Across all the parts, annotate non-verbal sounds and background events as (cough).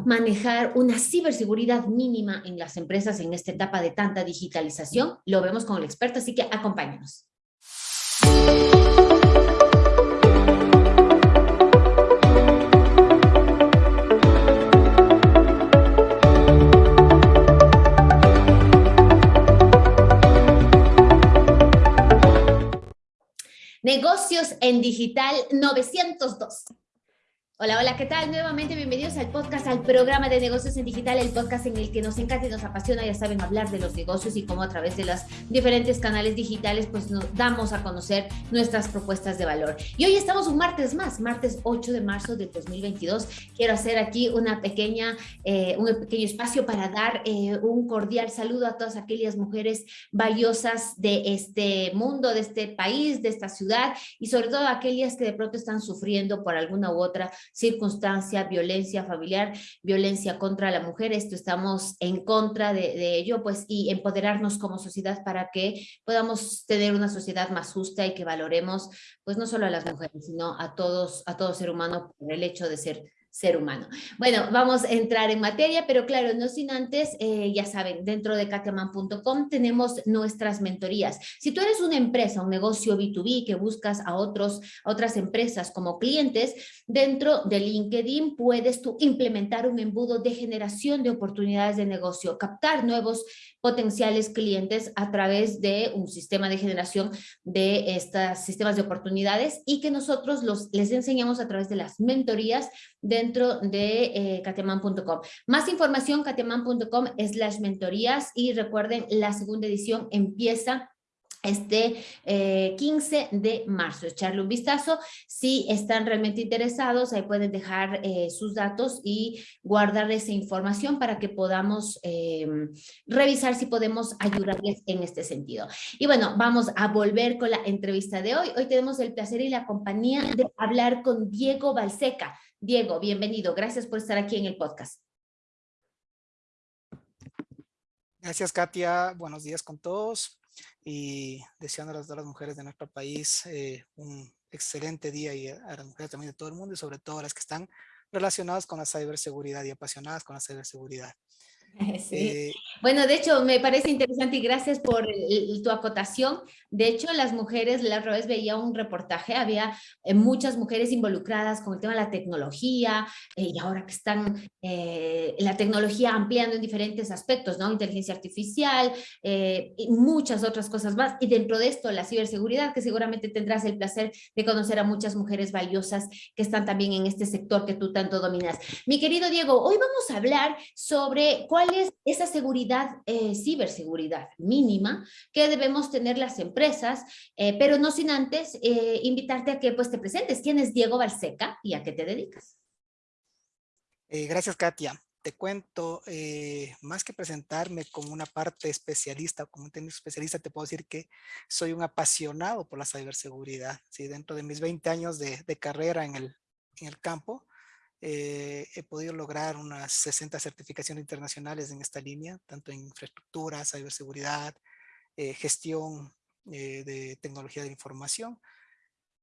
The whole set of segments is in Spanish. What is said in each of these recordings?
¿Cómo manejar una ciberseguridad mínima en las empresas en esta etapa de tanta digitalización? Lo vemos con el experto, así que acompáñanos. Negocios en Digital 902. Hola, hola, ¿qué tal? Nuevamente bienvenidos al podcast, al programa de negocios en digital, el podcast en el que nos encanta y nos apasiona, ya saben, hablar de los negocios y cómo a través de los diferentes canales digitales pues nos damos a conocer nuestras propuestas de valor. Y hoy estamos un martes más, martes 8 de marzo de 2022. Quiero hacer aquí una pequeña, eh, un pequeño espacio para dar eh, un cordial saludo a todas aquellas mujeres valiosas de este mundo, de este país, de esta ciudad y sobre todo aquellas que de pronto están sufriendo por alguna u otra circunstancia, violencia familiar, violencia contra la mujer. Esto estamos en contra de, ello, pues, y empoderarnos como sociedad para que podamos tener una sociedad más justa y que valoremos, pues, no solo a las mujeres, sino a todos, a todo ser humano por el hecho de ser ser humano. Bueno, vamos a entrar en materia, pero claro, no sin antes, eh, ya saben, dentro de katiaman.com tenemos nuestras mentorías. Si tú eres una empresa, un negocio B2B que buscas a, otros, a otras empresas como clientes, dentro de LinkedIn puedes tú implementar un embudo de generación de oportunidades de negocio, captar nuevos potenciales clientes a través de un sistema de generación de estos sistemas de oportunidades y que nosotros los, les enseñamos a través de las mentorías dentro de eh, Más información, cateman.com las mentorías y recuerden, la segunda edición empieza este 15 eh, de marzo. Echarle un vistazo. Si están realmente interesados, ahí pueden dejar eh, sus datos y guardar esa información para que podamos em, revisar si podemos ayudarles en este sentido. Y bueno, vamos a volver con la entrevista de hoy. Hoy tenemos el placer y la compañía de hablar con Diego Balseca. Diego, bienvenido. Gracias por estar aquí en el podcast. Gracias, Katia. Buenos días con todos y deseando a las mujeres de nuestro país eh, un excelente día y a las mujeres también de todo el mundo y sobre todo a las que están relacionadas con la ciberseguridad y apasionadas con la ciberseguridad. (laughs) Sí. Eh, bueno, de hecho, me parece interesante y gracias por tu acotación. De hecho, las mujeres, la otra vez veía un reportaje, había eh, muchas mujeres involucradas con el tema de la tecnología y ahora que están la tecnología ampliando en diferentes aspectos, ¿no? Inteligencia artificial y muchas otras cosas más. Y dentro de esto, la ciberseguridad, que seguramente tendrás el placer de conocer a muchas mujeres valiosas que están también en este sector que tú tanto dominas. Mi querido Diego, hoy vamos a hablar sobre cuál es esa seguridad, eh, ciberseguridad mínima que debemos tener las empresas, eh, pero no sin antes eh, invitarte a que pues, te presentes. ¿Quién es Diego Balseca y a qué te dedicas? gracias, Katia te cuento, más que presentarme como una parte especialista, como un técnico especialista, te puedo decir que soy un apasionado por la ciberseguridad. ¿sí? Dentro de mis 20 años de, de carrera en el, en el campo, eh, he podido lograr unas 60 certificaciones internacionales en esta línea, tanto en infraestructura, ciberseguridad, eh, gestión eh, de tecnología de información.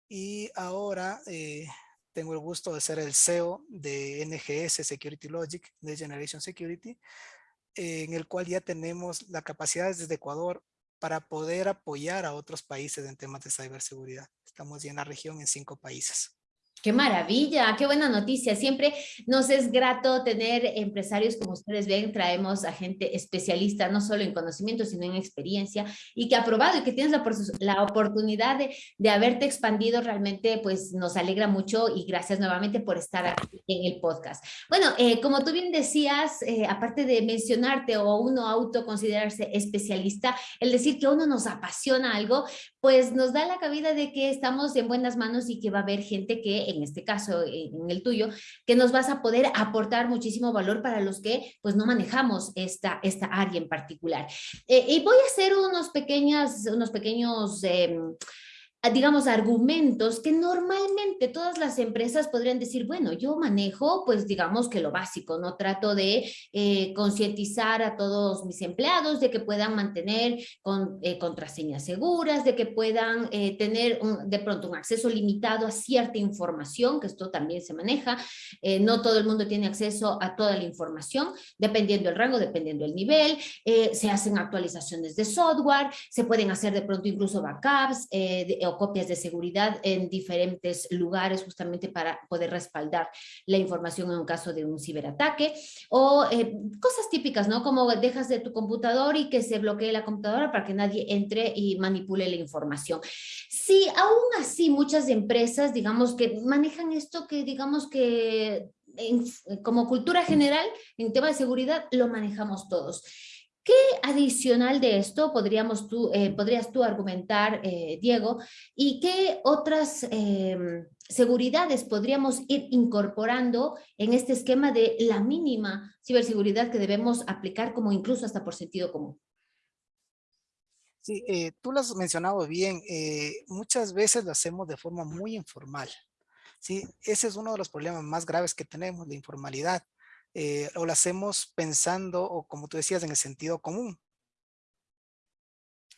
Y ahora tengo el gusto de ser el CEO de NGS Security Logic, de Generation Security, en el cual ya tenemos la capacidad desde Ecuador para poder apoyar a otros países en temas de ciberseguridad. Estamos ya en la región en cinco países. Qué maravilla, qué buena noticia. Siempre nos es grato tener empresarios como ustedes ven, traemos a gente especialista no solo en conocimiento, sino en experiencia y que ha probado y que tienes la, oportunidad de, haberte expandido realmente, pues nos alegra mucho y gracias nuevamente por estar aquí en el podcast. Bueno, eh, como tú bien decías, eh, aparte de mencionarte o uno autoconsiderarse especialista, el decir que uno nos apasiona algo, pues nos da la cabida de que estamos en buenas manos y que va a haber gente que en este caso, en el tuyo, que nos vas a poder aportar muchísimo valor para los que pues no manejamos esta, esta área en particular. Eh, y voy a hacer unos, pequeñas, unos pequeños... Em, digamos, argumentos que normalmente todas las empresas podrían decir, bueno, yo manejo, pues digamos que lo básico, no trato de eh, concientizar a todos mis empleados de que puedan mantener con, eh, contraseñas seguras, de que puedan eh, tener de pronto un acceso limitado a cierta información, que esto también se maneja, no todo el mundo tiene acceso a toda la información, dependiendo del rango, dependiendo del nivel, se hacen actualizaciones de software, se pueden hacer de pronto incluso backups, de, o copias de seguridad en diferentes lugares justamente para poder respaldar la información en un caso de un ciberataque o eh, cosas típicas, ¿no? Como dejas de tu computador y que se bloquee la computadora para que nadie entre y manipule la información. Sí, aún así muchas empresas, digamos que manejan esto que digamos que como cultura general, en tema de seguridad, lo manejamos todos. ¿Qué adicional de esto podríamos tú, eh, podrías tú argumentar, eh, Diego? ¿Y qué otras em, seguridades podríamos ir incorporando en este esquema de la mínima ciberseguridad que debemos aplicar como incluso hasta por sentido común? Sí, eh, tú lo has mencionado bien. muchas veces lo hacemos de forma muy informal. ¿sí? Ese es uno de los problemas más graves que tenemos, la informalidad. Eh, o lo hacemos pensando, o como tú decías, en el sentido común.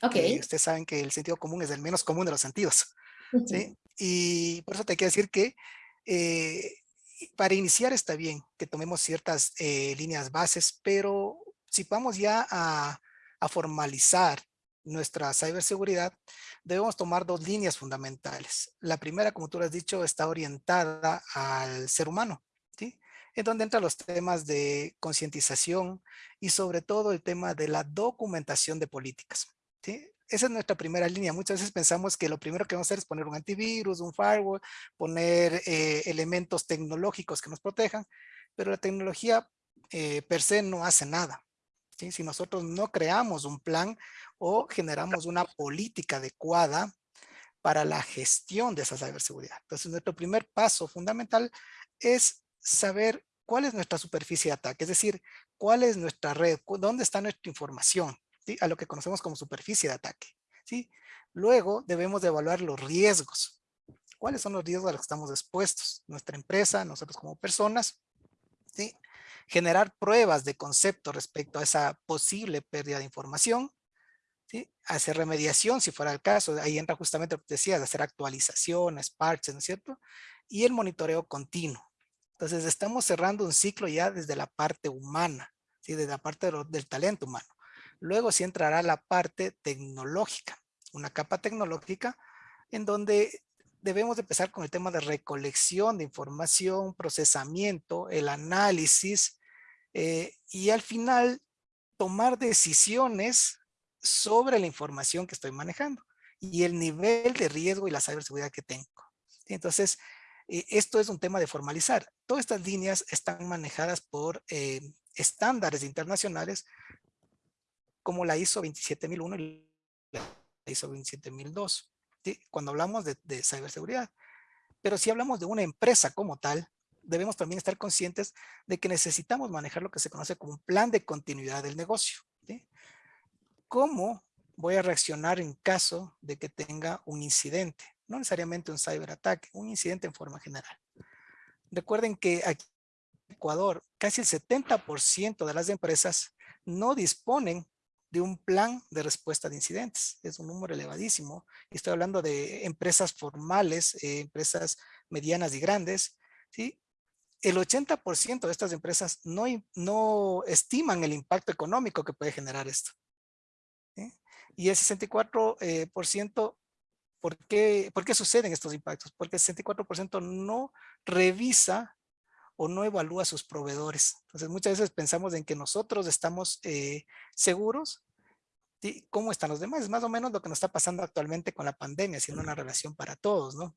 Ok. ustedes saben que el sentido común es el menos común de los sentidos. ¿sí? Y por eso te quiero decir que eh, para iniciar está bien que tomemos ciertas eh, líneas bases, pero si vamos ya a, a formalizar nuestra ciberseguridad, debemos tomar dos líneas fundamentales. La primera, como tú lo has dicho, está orientada al ser humano en donde entran los temas de concientización y sobre todo el tema de la documentación de políticas. ¿sí? Esa es nuestra primera línea. Muchas veces pensamos que lo primero que vamos a hacer es poner un antivirus, un firewall, poner eh, elementos tecnológicos que nos protejan, pero la tecnología eh, per se no hace nada. ¿sí? Si nosotros no creamos un plan o generamos una política adecuada para la gestión de esa ciberseguridad. Entonces, nuestro primer paso fundamental es saber cuál es nuestra superficie de ataque, es decir, cuál es nuestra red, dónde está nuestra información, a lo que conocemos como superficie de ataque. ¿sí? Luego debemos de evaluar los riesgos. ¿Cuáles son los riesgos a los que estamos expuestos? Nuestra empresa, nosotros como personas. Generar pruebas de concepto respecto a esa posible pérdida de información. ¿sí? Hacer remediación si fuera el caso. Ahí entra justamente lo que decías, hacer actualizaciones, parches, ¿no es cierto? Y el monitoreo continuo. Entonces estamos cerrando un ciclo ya desde la parte humana, ¿sí? desde la parte del talento humano. Luego sí entrará la parte tecnológica, una capa tecnológica en donde debemos empezar con el tema de recolección de información, procesamiento, el análisis eh, y al final tomar decisiones sobre la información que estoy manejando y el nivel de riesgo y la ciberseguridad que tengo. Entonces, eh, esto es un tema de formalizar. Todas estas líneas están manejadas por eh, estándares internacionales como la ISO 27001 y la ISO 27002, cuando hablamos de, de ciberseguridad. Pero si hablamos de una empresa como tal, debemos también estar conscientes de que necesitamos manejar lo que se conoce como un plan de continuidad del negocio. ¿Cómo voy a reaccionar en caso de que tenga un incidente? No necesariamente un ciberataque, un incidente en forma general. Recuerden que aquí en Ecuador, casi el 70% de las empresas no disponen de un plan de respuesta de incidentes. Es un número elevadísimo. Estoy hablando de empresas formales, eh, empresas medianas y grandes. ¿sí? El 80% de estas empresas no, no estiman el impacto económico que puede generar esto. Y el 64% ¿Por qué, ¿Por qué suceden estos impactos? Porque el 64% no revisa o no evalúa a sus proveedores. Entonces muchas veces pensamos en que nosotros estamos eh, seguros. ¿sí? ¿Cómo están los demás? Es más o menos lo que nos está pasando actualmente con la pandemia, siendo una relación para todos, ¿no?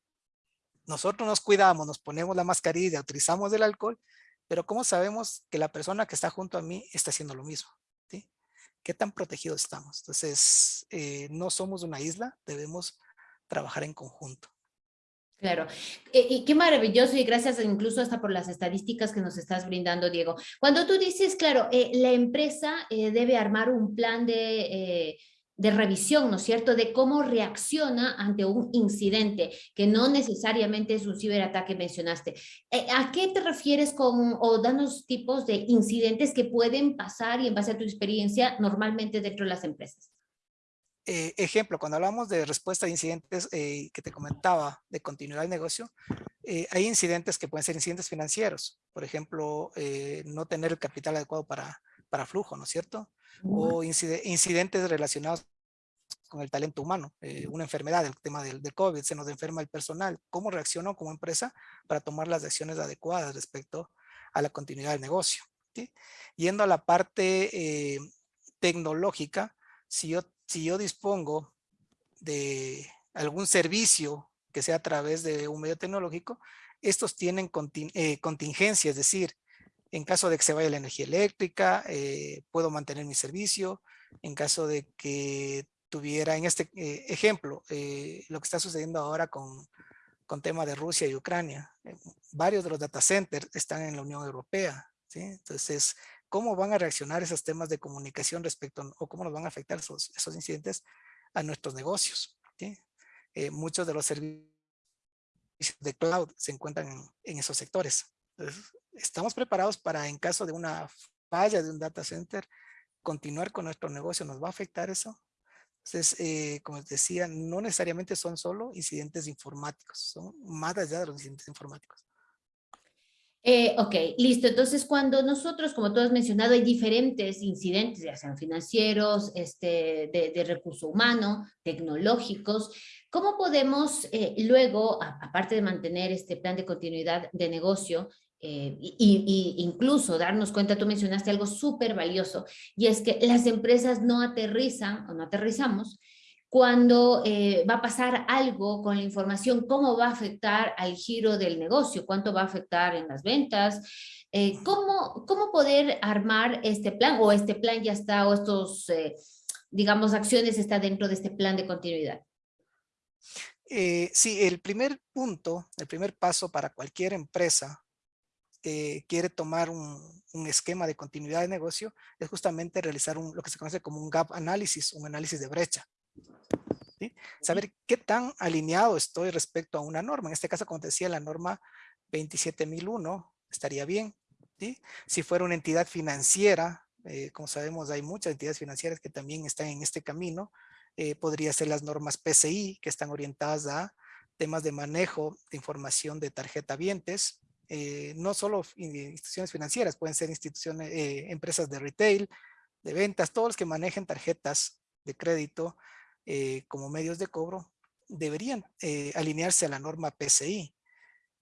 Nosotros nos cuidamos, nos ponemos la mascarilla, utilizamos el alcohol, pero ¿cómo sabemos que la persona que está junto a mí está haciendo lo mismo? ¿sí? ¿Qué tan protegidos estamos? Entonces, eh, no somos una isla, debemos trabajar en conjunto. Claro, eh, y qué maravilloso y gracias incluso hasta por las estadísticas que nos estás brindando, Diego. Cuando tú dices, claro, eh, la empresa eh, debe armar un plan de, de revisión, ¿no es cierto?, de cómo reacciona ante un incidente, que no necesariamente es un ciberataque mencionaste. Eh, ¿A qué te refieres con, o danos tipos de incidentes que pueden pasar y en base a tu experiencia normalmente dentro de las empresas? Eh, ejemplo, cuando hablamos de respuesta a incidentes eh, que te comentaba de continuidad de negocio, hay incidentes que pueden ser incidentes financieros. Por ejemplo, no tener el capital adecuado para, para flujo, ¿no es cierto? O incidentes relacionados con el talento humano, eh, una enfermedad, el tema del, COVID, se nos enferma el personal. ¿Cómo reacciono como empresa para tomar las acciones adecuadas respecto a la continuidad del negocio? Yendo a la parte eh, tecnológica, si yo, si yo dispongo de algún servicio que sea a través de un medio tecnológico, estos tienen eh, contingencia, es decir, en caso de que se vaya la energía eléctrica, puedo mantener mi servicio. En caso de que tuviera en este eh, ejemplo eh, lo que está sucediendo ahora con, con tema de Rusia y Ucrania. Eh, varios de los data centers están en la Unión Europea. ¿sí? Entonces, ¿cómo van a reaccionar esos temas de comunicación respecto o cómo nos van a afectar esos, esos incidentes a nuestros negocios? ¿sí? muchos de los servicios de cloud se encuentran en, en esos sectores. Entonces, estamos preparados para en caso de una falla de un data center, continuar con nuestro negocio. ¿Nos va a afectar eso? Entonces, eh, como les decía, no necesariamente son solo incidentes informáticos, son más allá de los incidentes informáticos. Eh, ok, listo. Entonces, cuando nosotros, como tú has mencionado, hay diferentes incidentes, ya sean financieros, este, de, recurso humano, tecnológicos, ¿cómo podemos eh, luego, aparte de mantener este plan de continuidad de negocio, eh, y, incluso darnos cuenta, tú mencionaste algo súper valioso, y es que las empresas no aterrizan o no aterrizamos cuando eh, va a pasar algo con la información, cómo va a afectar al giro del negocio, cuánto va a afectar en las ventas, eh, ¿cómo, cómo poder armar este plan o este plan ya está o estos, digamos, acciones está dentro de este plan de continuidad. sí, el primer punto, el primer paso para cualquier empresa eh, quiere tomar un, esquema de continuidad de negocio es justamente realizar un, lo que se conoce como un gap análisis, un análisis de brecha. Saber qué tan alineado estoy respecto a una norma. En este caso, como te decía, la norma 27001 estaría bien. Si fuera una entidad financiera, eh, como sabemos hay muchas entidades financieras que también están en este camino, eh, podría ser las normas PCI que están orientadas a temas de manejo de información de tarjeta vientes, eh, no solo instituciones financieras, pueden ser instituciones, eh, empresas de retail, de ventas, todos los que manejen tarjetas de crédito eh, como medios de cobro, deberían alinearse a la norma PCI.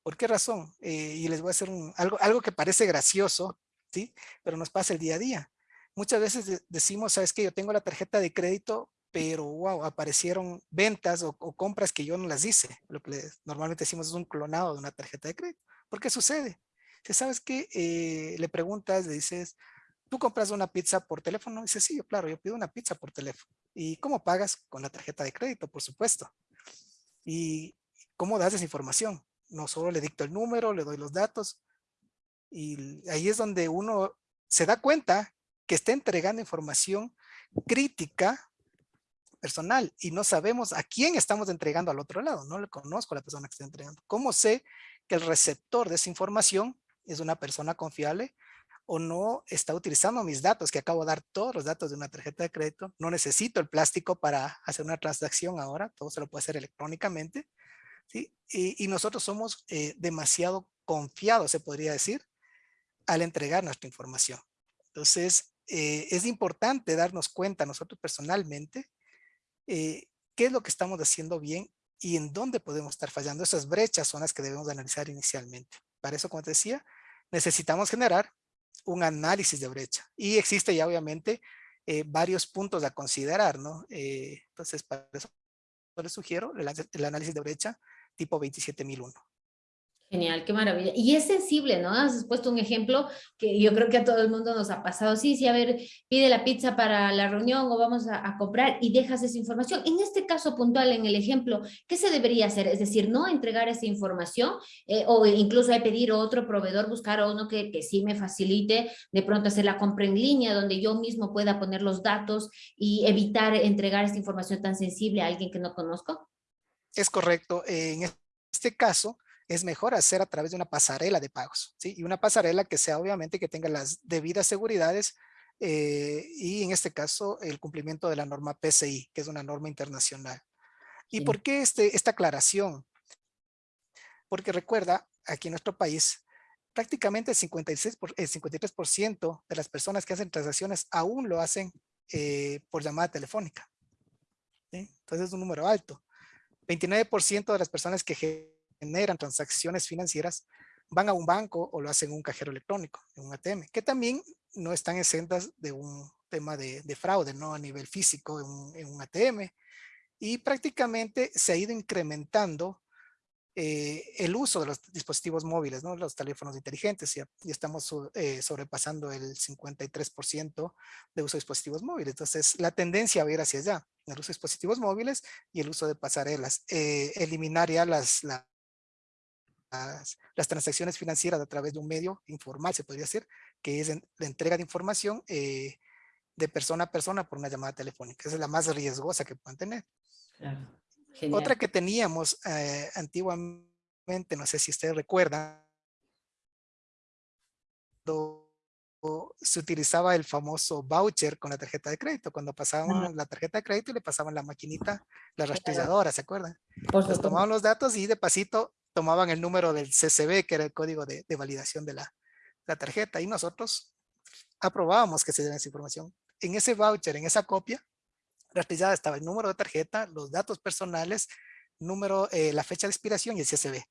¿Por qué razón? y les voy a hacer algo, algo que parece gracioso, ¿sí? Pero nos pasa el día a día. Muchas veces decimos, ¿sabes qué? Yo tengo la tarjeta de crédito, pero wow, aparecieron ventas o, o compras que yo no las hice. Lo que normalmente decimos es un clonado de una tarjeta de crédito. ¿Por qué sucede? Si sabes que eh, le preguntas, le dices, ¿tú compras una pizza por teléfono? Dice, sí, claro, yo pido una pizza por teléfono. ¿Y cómo pagas? Con la tarjeta de crédito, por supuesto. ¿Y cómo das esa información? No solo le dicto el número, le doy los datos. Y ahí es donde uno se da cuenta que está entregando información crítica personal y no sabemos a quién estamos entregando al otro lado. No le conozco a la persona que está entregando. ¿Cómo sé que el receptor de esa información es una persona confiable o no está utilizando mis datos, que acabo de dar todos los datos de una tarjeta de crédito, no necesito el plástico para hacer una transacción ahora, todo se lo puede hacer electrónicamente, y, nosotros somos eh, demasiado confiados, se podría decir, al entregar nuestra información. Entonces, eh, es importante darnos cuenta nosotros personalmente eh, qué es lo que estamos haciendo bien y en dónde podemos estar fallando. Esas brechas son las que debemos analizar inicialmente. Para eso, como te decía, necesitamos generar un análisis de brecha. Y existe ya obviamente eh, varios puntos a considerar, ¿no? Eh, entonces, para eso les sugiero el, análisis de brecha tipo 27001. Genial, qué maravilla. Y es sensible, ¿no? Has puesto un ejemplo que yo creo que a todo el mundo nos ha pasado. Sí, sí, a ver, pide la pizza para la reunión o vamos a, comprar y dejas esa información. En este caso puntual, en el ejemplo, ¿qué se debería hacer? Es decir, no entregar esa información eh, o incluso hay pedir a otro proveedor, buscar a uno que, que sí me facilite de pronto hacer la compra en línea, donde yo mismo pueda poner los datos y evitar entregar esta información tan sensible a alguien que no conozco. Es correcto. En este caso, es mejor hacer a través de una pasarela de pagos, ¿sí? Y una pasarela que sea obviamente que tenga las debidas seguridades eh, y en este caso el cumplimiento de la norma PCI, que es una norma internacional. ¿Y por qué este, esta aclaración? Porque recuerda, aquí en nuestro país, prácticamente el, 56 el 53% de las personas que hacen transacciones aún lo hacen eh, por llamada telefónica. Entonces es un número alto. 29% de las personas que generan transacciones financieras van a un banco o lo hacen en un cajero electrónico, en un ATM, que también no están exentas de un tema de, fraude, ¿no? A nivel físico en un, en un, ATM. Y prácticamente se ha ido incrementando eh, el uso de los dispositivos móviles, ¿no? Los teléfonos inteligentes. Ya, ya estamos eh, sobrepasando el 53% de uso de dispositivos móviles. Entonces, la tendencia va a ir hacia allá, el uso de dispositivos móviles y el uso de pasarelas. Eh, eliminar ya las, las las, transacciones financieras a través de un medio informal, se podría decir, que es la entrega de información eh, de persona a persona por una llamada telefónica. Esa es la más riesgosa que pueden tener. Otra que teníamos eh, antiguamente, no sé si ustedes recuerdan, se utilizaba el famoso voucher con la tarjeta de crédito. Cuando pasaban la tarjeta de crédito y le pasaban la maquinita, la rastrilladora, ¿se acuerdan? Pues tomaban los datos y de pasito tomaban el número del CCB, que era el código de, validación de la, tarjeta, y nosotros aprobábamos que se diera esa información. En ese voucher, en esa copia, rastrillada estaba el número de tarjeta, los datos personales, número, eh, la fecha de expiración y el CCB.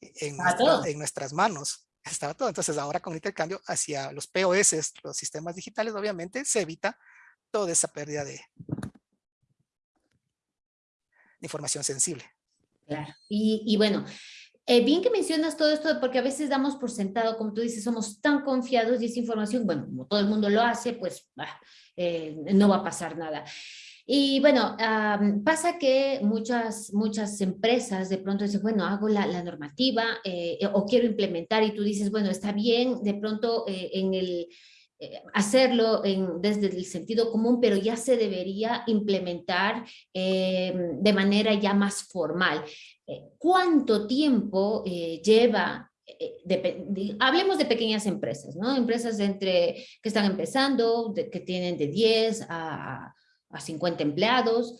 En, en nuestras manos estaba todo. Entonces ahora con el intercambio hacia los POS, los sistemas digitales, obviamente se evita toda esa pérdida de información sensible. Claro. Y, y bueno, eh, bien que mencionas todo esto porque a veces damos por sentado, como tú dices, somos tan confiados y esa información, bueno, como todo el mundo lo hace, pues eh, no va a pasar nada. Y bueno, pasa que muchas, muchas empresas de pronto dicen, bueno, hago la, la normativa eh, o quiero implementar y tú dices, bueno, está bien, de pronto en el, hacerlo en, desde el sentido común, pero ya se debería implementar de manera ya más formal. Eh, cuánto tiempo eh, lleva, eh, hablemos de pequeñas empresas, ¿no? Empresas entre, que están empezando, que tienen de 10 a, a 50 empleados.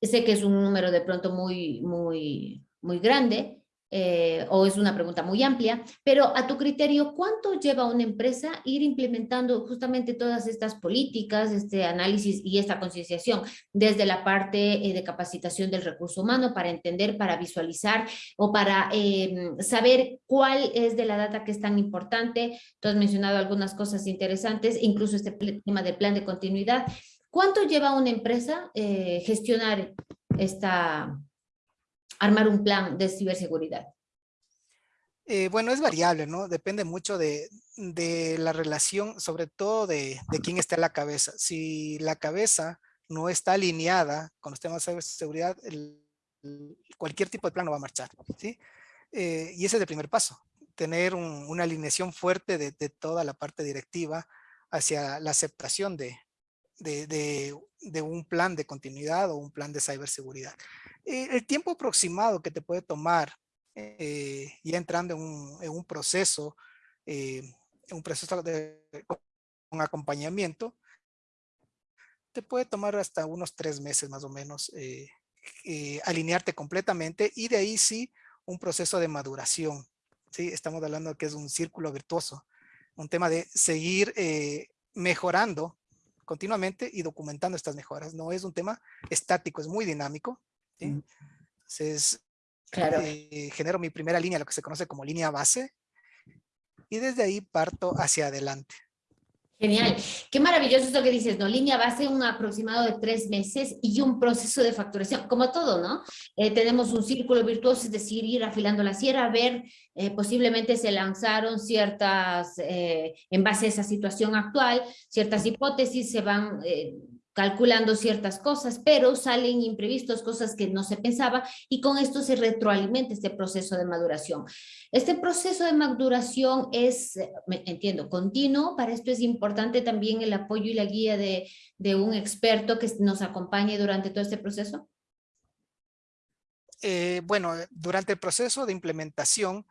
Sé que es un número de pronto muy, muy, muy grande, eh, o es una pregunta muy amplia, pero a tu criterio, ¿cuánto lleva una empresa ir implementando justamente todas estas políticas, este análisis y esta concienciación desde la parte eh, de capacitación del recurso humano para entender, para visualizar o para em, saber cuál es de la data que es tan importante? Tú has mencionado algunas cosas interesantes, incluso este tema del plan de continuidad. ¿Cuánto lleva una empresa eh, gestionar esta, armar un plan de ciberseguridad? Eh, bueno, es variable, ¿no? Depende mucho de, la relación, sobre todo de, quién está en la cabeza. Si la cabeza no está alineada con los temas de ciberseguridad, cualquier tipo de plan no va a marchar, ¿sí? Eh, y ese es el primer paso, tener una alineación fuerte de, toda la parte directiva hacia la aceptación de, de, un plan de continuidad o un plan de ciberseguridad. Eh, el tiempo aproximado que te puede tomar eh, ya entrando en un, proceso, eh, un proceso de un acompañamiento, te puede tomar hasta unos tres meses más o menos alinearte completamente y de ahí sí un proceso de maduración. ¿sí? Estamos hablando que es un círculo virtuoso, un tema de seguir mejorando continuamente y documentando estas mejoras. No es un tema estático, es muy dinámico. Mm. Entonces, eh, genero mi primera línea, lo que se conoce como línea base, y desde ahí parto hacia adelante. Genial. Qué maravilloso esto que dices, ¿no? Línea base, un aproximado de tres meses y un proceso de facturación, como todo, ¿no? Eh, tenemos un círculo virtuoso, es decir, ir afilando la sierra, ver, eh, posiblemente se lanzaron ciertas, eh, en base a esa situación actual, ciertas hipótesis se van calculando ciertas cosas, pero salen imprevistos, cosas que no se pensaba, y con esto se retroalimenta este proceso de maduración. Este proceso de maduración es, entiendo, continuo, para esto es importante también el apoyo y la guía de, de un experto que nos acompañe durante todo este proceso. Eh, bueno, durante el proceso de implementación,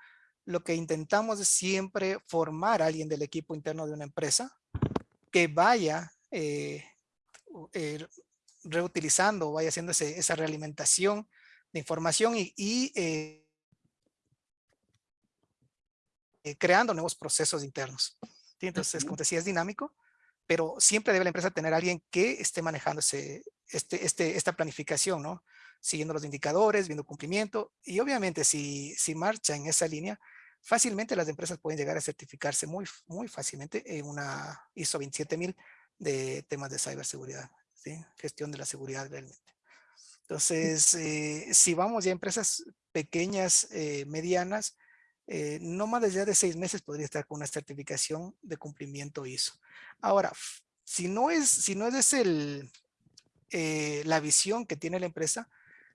lo que intentamos es siempre formar a alguien del equipo interno de una empresa que vaya eh, eh, reutilizando, vaya haciendo esa realimentación de información y, eh, eh, creando nuevos procesos internos. Entonces, como te decía, es dinámico, pero siempre debe la empresa tener a alguien que esté manejando ese, este, este, esta planificación, ¿no? Siguiendo los indicadores, viendo cumplimiento y obviamente si, si marcha en esa línea, fácilmente las empresas pueden llegar a certificarse muy, muy fácilmente en una ISO 27000 de temas de ciberseguridad, ¿sí? gestión de la seguridad realmente. Entonces, eh, si vamos ya a empresas pequeñas, eh, medianas, eh, no más allá de seis meses podría estar con una certificación de cumplimiento ISO. Ahora, si no es, si no es el, la visión que tiene la empresa,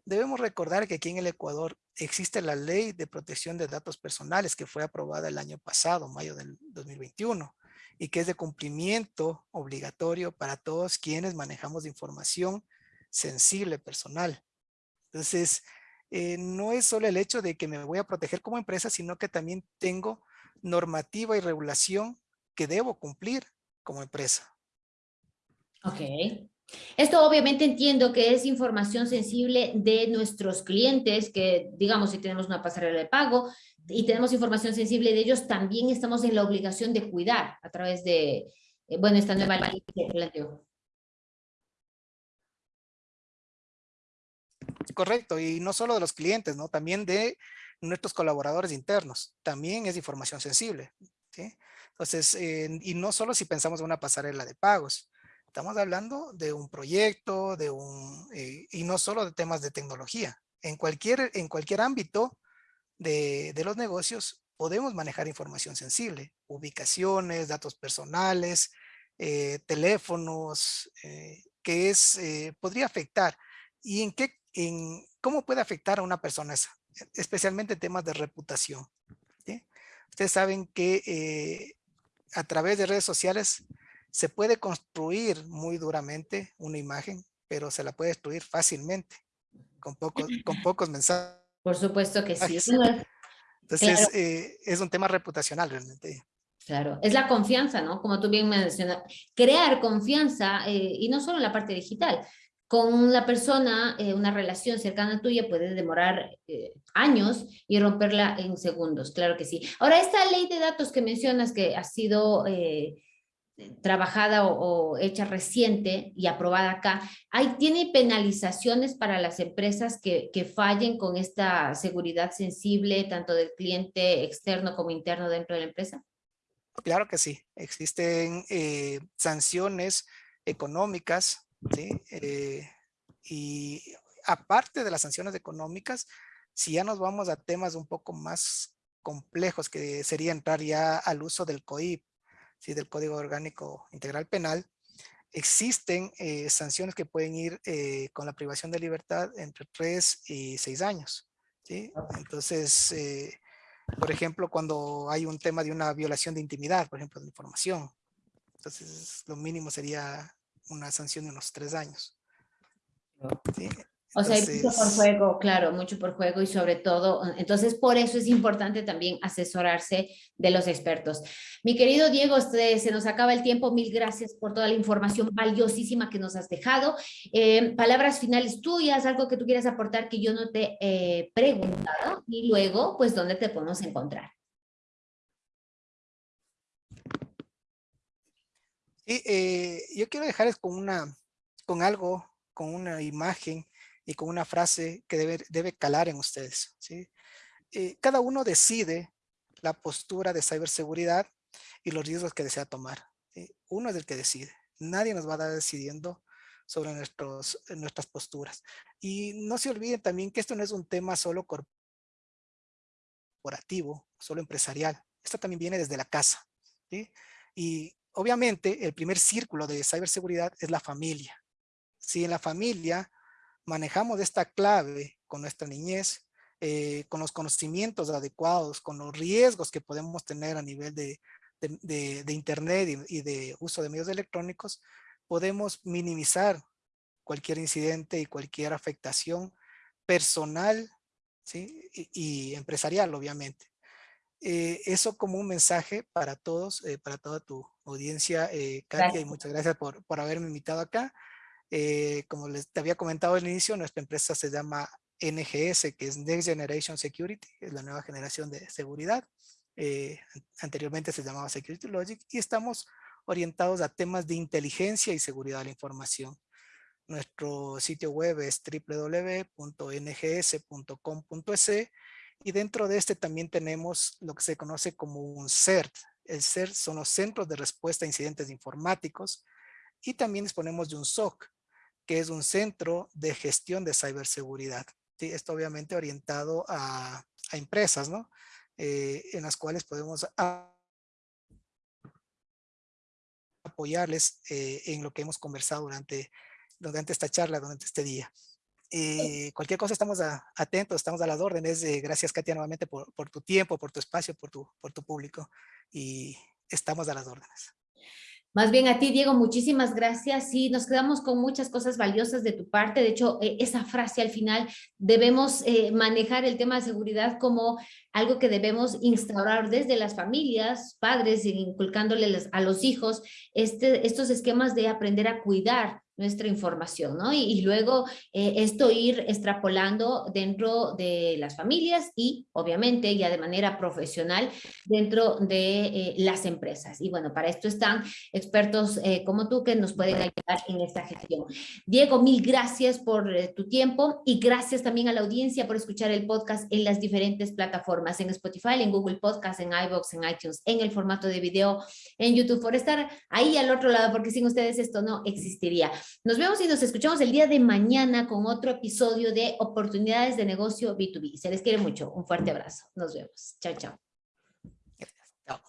debemos recordar que aquí en el Ecuador existe la ley de protección de datos personales que fue aprobada el año pasado, mayo del 2021 y que es de cumplimiento obligatorio para todos quienes manejamos información sensible personal. Entonces, eh, no es solo el hecho de que me voy a proteger como empresa, sino que también tengo normativa y regulación que debo cumplir como empresa. Ok. Esto obviamente entiendo que es información sensible de nuestros clientes, que digamos si tenemos una pasarela de pago, y tenemos información sensible de ellos, también estamos en la obligación de cuidar a través de, eh, bueno, esta nueva ley que planteó. Correcto, y no solo de los clientes, ¿no? También de nuestros colaboradores internos, también es información sensible, ¿sí? Entonces, y no solo si pensamos en una pasarela de pagos, estamos hablando de un proyecto, de un, eh, y no solo de temas de tecnología. En cualquier, en cualquier ámbito de, los negocios podemos manejar información sensible, ubicaciones, datos personales, eh, teléfonos, eh, que es, eh, podría afectar. ¿Y en qué, en cómo puede afectar a una persona esa? Especialmente temas de reputación. Ustedes saben que a través de redes sociales se puede construir muy duramente una imagen, pero se la puede destruir fácilmente con pocos, con (laughs) pocos mensajes por supuesto que sí. Entonces, eh, es un tema reputacional realmente. Claro, es la confianza, ¿no? Como tú bien mencionas, crear confianza, eh, y no solo en la parte digital, con la persona, eh, una relación cercana tuya puede demorar años y romperla en segundos, claro que sí. Ahora, esta ley de datos que mencionas que ha sido trabajada o, hecha reciente y aprobada acá, ¿hay, ¿tiene penalizaciones para las empresas que, que, fallen con esta seguridad sensible, tanto del cliente externo como interno dentro de la empresa? Claro que sí, existen eh, sanciones económicas. Eh, y aparte de las sanciones económicas, si ya nos vamos a temas un poco más complejos, que sería entrar ya al uso del COIP, del Código Orgánico Integral Penal, existen eh, sanciones que pueden ir eh, con la privación de libertad entre 3 y 6 años. ¿sí? Entonces, eh, por ejemplo, cuando hay un tema de una violación de intimidad, por ejemplo, de información, entonces lo mínimo sería una sanción de unos 3 años. ¿sí? O sea, hay mucho por juego, claro, mucho por juego y sobre todo, entonces por eso es importante también asesorarse de los expertos. Mi querido Diego, este, se nos acaba el tiempo, mil gracias por toda la información valiosísima que nos has dejado. Eh, palabras finales tuyas, algo que tú quieras aportar que yo no te he preguntado y luego, pues, ¿dónde te podemos encontrar? Sí, eh, yo quiero dejarles con una, con algo, con una imagen y con una frase que debe, debe calar en ustedes. ¿sí? Eh, cada uno decide la postura de ciberseguridad y los riesgos que desea tomar. uno es el que decide. Nadie nos va a dar decidiendo sobre nuestros, nuestras posturas. Y no se olviden también que esto no es un tema solo corporativo, solo empresarial. Esto también viene desde la casa. Y obviamente el primer círculo de ciberseguridad es la familia. Si en la familia manejamos esta clave con nuestra niñez, eh, con los conocimientos adecuados, con los riesgos que podemos tener a nivel de, de, Internet y, de uso de medios electrónicos, podemos minimizar cualquier incidente y cualquier afectación personal ¿sí? y, empresarial, obviamente. Eh, eso como un mensaje para todos, eh, para toda tu audiencia, Katia, y muchas gracias por, por haberme invitado acá. Eh, como les te había comentado al inicio, nuestra empresa se llama NGS, que es Next Generation Security, es la nueva generación de seguridad. Eh, anteriormente se llamaba Security Logic y estamos orientados a temas de inteligencia y seguridad de la información. Nuestro sitio web es www.ngs.com.es y dentro de este también tenemos lo que se conoce como un CERT. El CERT son los Centros de Respuesta a Incidentes Informáticos y también disponemos de un SOC, que es un centro de gestión de ciberseguridad. ¿sí? Esto obviamente orientado a, empresas, ¿no? Eh, en las cuales podemos apoyarles eh, en lo que hemos conversado durante, durante esta charla, durante este día. Eh, cualquier cosa estamos atentos, estamos a las órdenes. gracias Katia nuevamente por, por, tu tiempo, por tu espacio, por tu, por tu público y estamos a las órdenes. Más bien a ti, Diego, muchísimas gracias. Sí, nos quedamos con muchas cosas valiosas de tu parte. De hecho, eh, esa frase al final, debemos eh, manejar el tema de seguridad como algo que debemos instaurar desde las familias, padres, inculcándoles a los hijos este, estos esquemas de aprender a cuidar nuestra información, ¿no? Y, luego eh, esto ir extrapolando dentro de las familias y obviamente ya de manera profesional dentro de eh, las empresas. Y bueno, para esto están expertos eh, como tú que nos pueden ayudar en esta gestión. Diego, mil gracias por tu tiempo y gracias también a la audiencia por escuchar el podcast en las diferentes plataformas, en Spotify, en Google Podcast, en iVoox, en iTunes, en el formato de video, en YouTube, por estar ahí al otro lado, porque sin ustedes esto no existiría. Nos vemos y nos escuchamos el día de mañana con otro episodio de Oportunidades de Negocio B2B. Se les quiere mucho. Un fuerte abrazo. Nos vemos. Chao, chao. Chao.